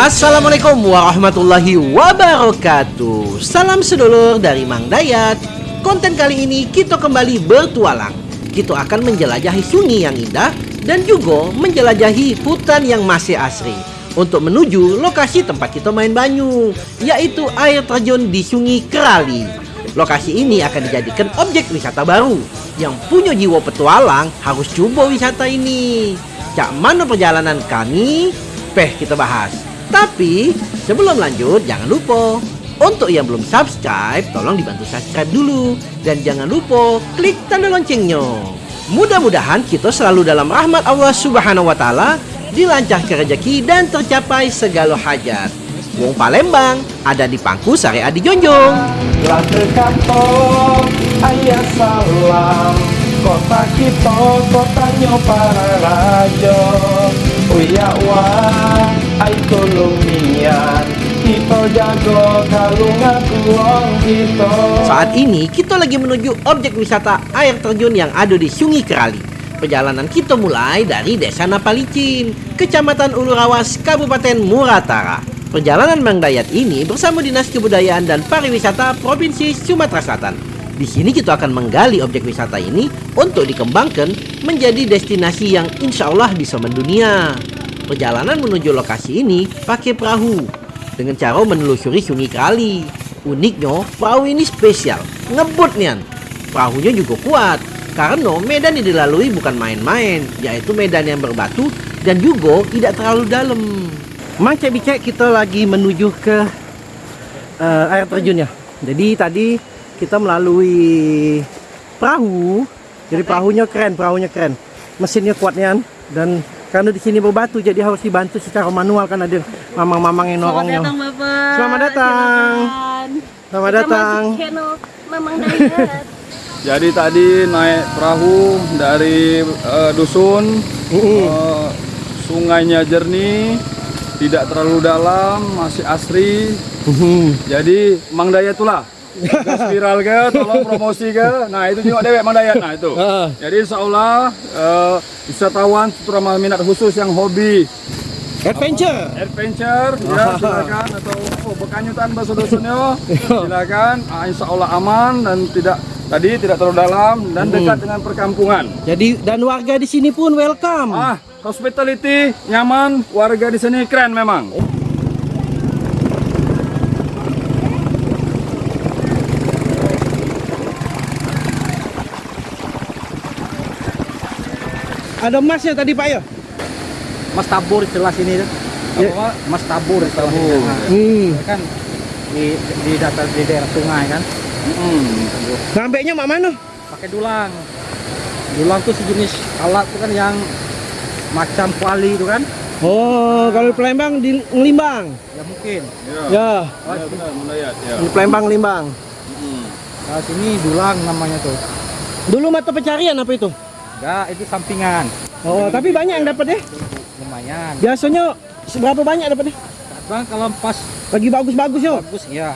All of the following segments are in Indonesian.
Assalamualaikum warahmatullahi wabarakatuh. Salam sedulur dari Mang Dayat. Konten kali ini kita kembali bertualang. Kita akan menjelajahi sungai yang indah Dan juga menjelajahi hutan yang masih asri Untuk menuju lokasi tempat kita main banyu Yaitu air terjun di sungai Kerali. Lokasi ini akan dijadikan objek wisata baru Yang punya jiwa petualang harus coba wisata ini. Cak mana perjalanan kami? Peh kita bahas tapi sebelum lanjut jangan lupa untuk yang belum subscribe tolong dibantu subscribe dulu dan jangan lupa klik tanda loncengnya. Mudah-mudahan kita selalu dalam rahmat Allah Subhanahu wa taala, dilancarkan rezeki dan tercapai segala hajat. Wong Palembang ada di Pangku Sari Adi Jonjong. Ayah salam Kota kita kotanya para raja Uya wah ay tolong nian Kita jago kalungan uang kita Saat ini kita lagi menuju objek wisata air terjun yang ada di Sungai Kerali. Perjalanan kita mulai dari Desa Napalicin, Kecamatan Ulurawas, Kabupaten Muratara. Perjalanan Mang Dayat ini bersama Dinas Kebudayaan dan Pariwisata Provinsi Sumatera Selatan. Di sini kita akan menggali objek wisata ini untuk dikembangkan menjadi destinasi yang insya Allah bisa mendunia. Perjalanan menuju lokasi ini pakai perahu dengan cara menelusuri sungai Kali. Uniknya, perahu ini spesial, ngebut nian. Perahunya juga kuat karena medan yang dilalui bukan main-main, yaitu medan yang berbatu dan juga tidak terlalu dalam. Mang cek bicek kita lagi menuju ke eh, air terjunnya. Jadi tadi kita melalui perahu. Jadi perahunya keren, perahunya keren. Mesinnya kuat nian dan karena di sini berbatu jadi harus dibantu secara manual kan ada mamang-mamang yang Selamat datang Bapak. Selamat datang. Selamat Kita datang. masuk channel Mamang Dayat. Jadi tadi naik perahu dari eh, dusun, eh, sungainya jernih, tidak terlalu dalam, masih asri. Jadi Mang Dayat itulah. Gas viral ke, tolong promosi ke. Nah itu juga dewek Mang Dayat. Nah itu. Jadi insya Allah eh, wisatawan terutama minat khusus yang hobi Adventure. adventure ya silakan atau oh, bekanyutan bahasa dusunnya silakan Ah, insya Allah aman dan tidak tadi tidak terlalu dalam dan dekat dengan perkampungan Jadi dan warga di sini pun welcome. ah hospitality nyaman warga di sini keren memang Ada emasnya tadi Pak ya? Mas Tabur jelas ini tuh. Ya. Apa? Mas Tabur Tabur. Hmm. kan di di data di daerah sungai kan. hmm. Sampainya mak mana? Pakai dulang. Dulang tuh sejenis alat tuh kan yang macam kuali itu kan. Oh, kalau di Palembang di Ngelimbang. Ya mungkin. ya, Ya, ya benar Mendayat ya di Palembang Ngelimbang. Hmm. Nah, sini dulang namanya tuh. Dulu mata pencarian apa itu? Enggak, itu sampingan. Oh, tapi banyak yang dapat deh. Lumayan. Biasanya seberapa banyak dapat deh? Bang kalau pas Lagi bagus-bagus yo. bagus ya.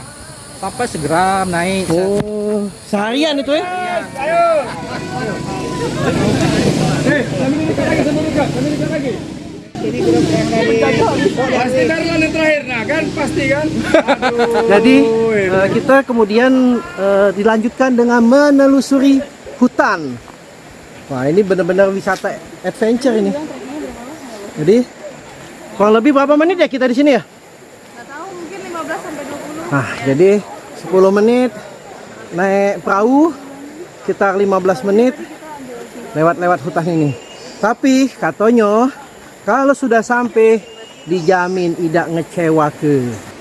Sampai segram naik. Oh, seharian itu ya? pasti Darlan yang terakhir nah kan pasti kan Jadi eh, kita kemudian eh, dilanjutkan dengan menelusuri hutan. Wah ini benar-benar wisata adventure ini. Jadi kurang lebih berapa menit ya kita di sini ya? Nggak tahu mungkin 15 sampai 20. Nah jadi 10 menit naik perahu sekitar 15 menit lewat-lewat hutan ini. Tapi katanya kalau sudah sampai dijamin tidak ngecewa ke.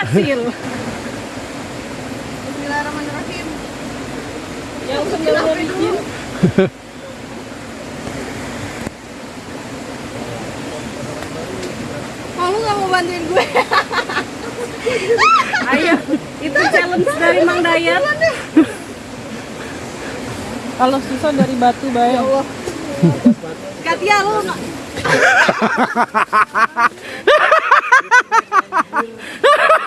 Berhasil. Bismillahirrahmanirrahim. Yang sembilan bikin. Oh, lu gak mau bantuin gue? Ayo, itu challenge dari Mang Dayat. Kalau susah dari batu bayang. Katia lu nggak?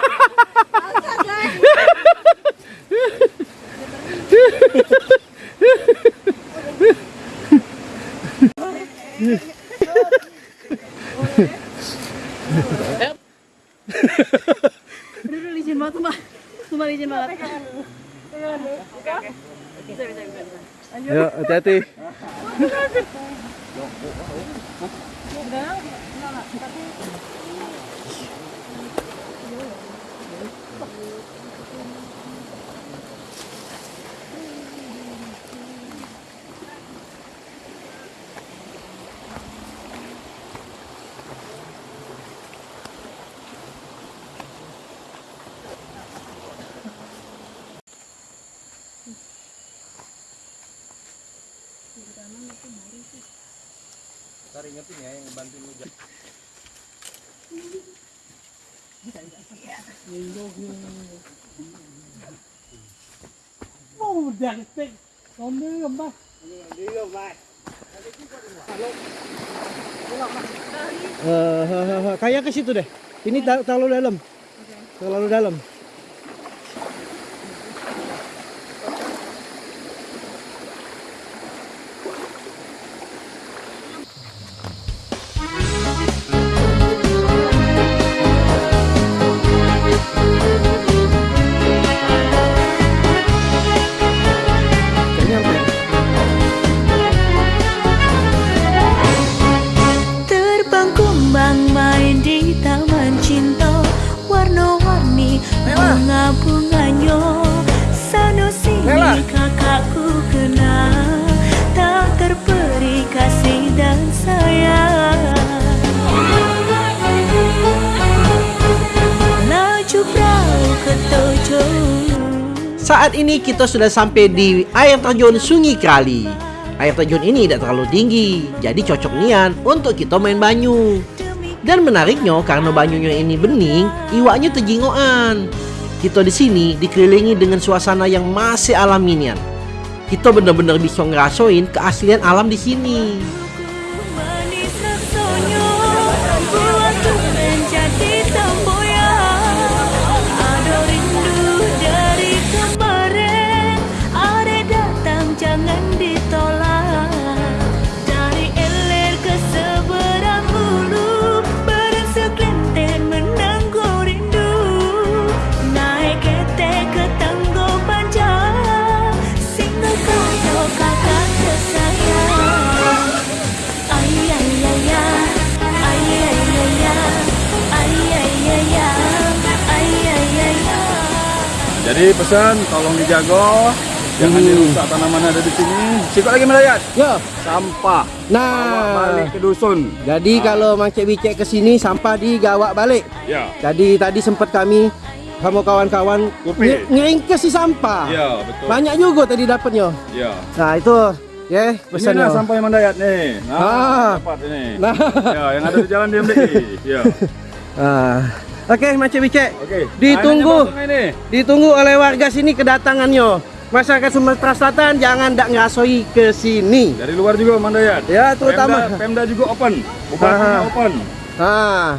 Udah licin banget mbak Sumpah Ntar ingetin ya yang bantuin hujan. Mau jangkrik, kamu lembah. Eh, Đi lồng lại. Uh, eh, uh, eh, uh, kayak ke situ deh. Ini terlalu dalam. Terlalu dalam. Saat ini kita sudah sampai di air terjun Sungai Krali. Air terjun ini tidak terlalu tinggi, jadi cocok nian untuk kita main banyu. Dan menariknya karena banyunya ini bening, iwaknya tejingoan. Kita di sini dikelilingi dengan suasana yang masih alami nian. Kita benar-benar bisa ngerasain keaslian alam di sini. Jadi pesan tolong dijaga, jangan Hmm. dirusak tanaman ada di sini. Sikot lagi melayat. Yo. Sampah. Bawa Nah, balik ke dusun. jadi kalau Mang Cek Bicek ke sini sampah digawak balik. Ya. Jadi tadi sempat kami sama kawan-kawan ngeringkes si sampah. Ya, betul. Banyak juga tadi dapatnya. Ya. Nah, itu ya Ini pesannya. nah sampah yang mendayat nih. Nah, Ah. dapat ini. Nah. Ya, yang ada di jalan DMDI. Ya. Ah. Oke, Mang Cek Bicek. Oke. Ditunggu. Nah? Ditunggu oleh warga sini kedatangannya. Masyarakat Sumatera Selatan jangan ndak ngerasoi ke sini. Dari luar juga Mandayat. Ya, terutama. Pemda, Pemda juga open. Bupatinya Ah. open. Nah,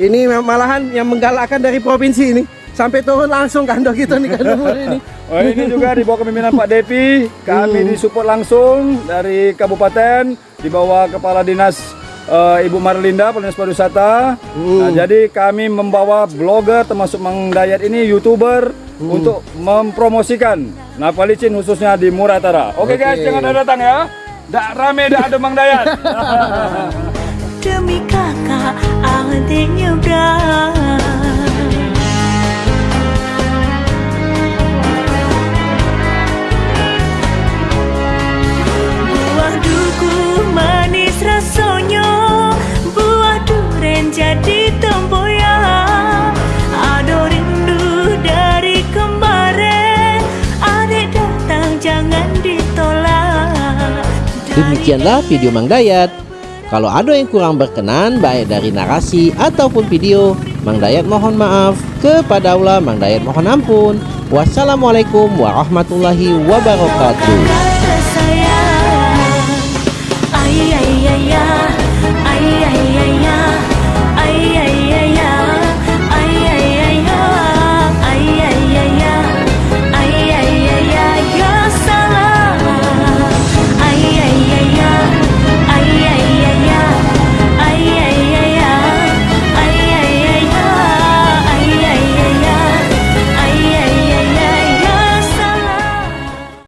ini malahan yang menggalakkan dari provinsi ini sampai turun langsung kandang kita nih kandang ini. Oh, ini juga di bawah kepemimpinan Pak Depi. Kami Hmm. disupport langsung dari kabupaten di bawah kepala dinas eh, Ibu Marlinda Dinas Pariwisata. Hmm. Nah, jadi kami membawa blogger termasuk Mang Dayat ini youtuber Hmm. untuk mempromosikan Napa Licin khususnya di Muratara. Oke guys, Oke. jangan ada datang ya. Dak rame dak ada Mang Dayat. Demi kakak adiknya Demikianlah video Mang Dayat. Kalau ada yang kurang berkenan baik dari narasi ataupun video, Mang Dayat mohon maaf. Kepada Allah Mang Dayat mohon ampun. Wassalamualaikum warahmatullahi wabarakatuh.